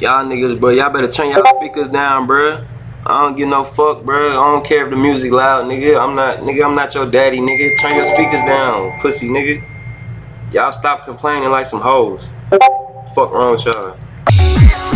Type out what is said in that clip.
Y'all niggas, bro, y'all better turn y'all speakers down, bro. I don't give no fuck, bro. I don't care if the music loud, nigga. I'm not, nigga, I'm not your daddy, nigga. Turn your speakers down, pussy, nigga. Y'all stop complaining like some hoes. Fuck wrong with y'all.